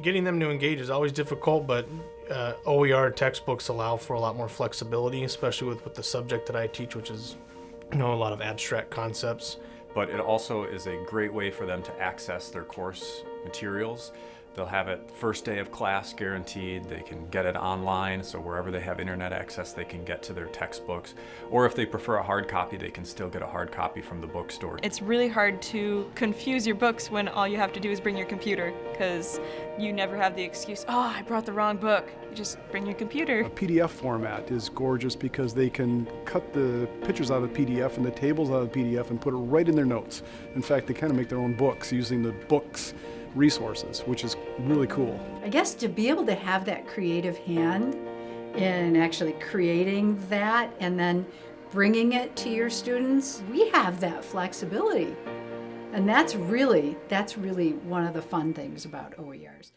Getting them to engage is always difficult, but uh, OER textbooks allow for a lot more flexibility, especially with, with the subject that I teach, which is you know a lot of abstract concepts. But it also is a great way for them to access their course materials. They'll have it first day of class guaranteed. They can get it online, so wherever they have internet access, they can get to their textbooks. Or if they prefer a hard copy, they can still get a hard copy from the bookstore. It's really hard to confuse your books when all you have to do is bring your computer, because you never have the excuse, oh, I brought the wrong book. You just bring your computer. A PDF format is gorgeous because they can cut the pictures out of the PDF and the tables out of the PDF and put it right in their notes. In fact, they kind of make their own books using the books resources, which is really cool. I guess to be able to have that creative hand in actually creating that and then bringing it to your students, we have that flexibility. And that's really, that's really one of the fun things about OERs.